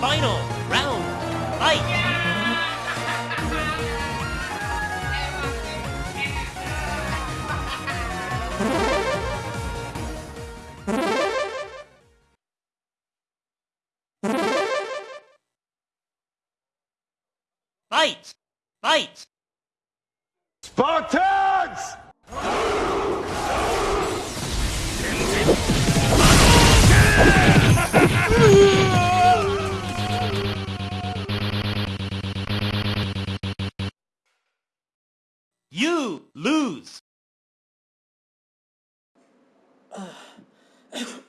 Final round. Fight! Fight! Fight! Spartans! You lose.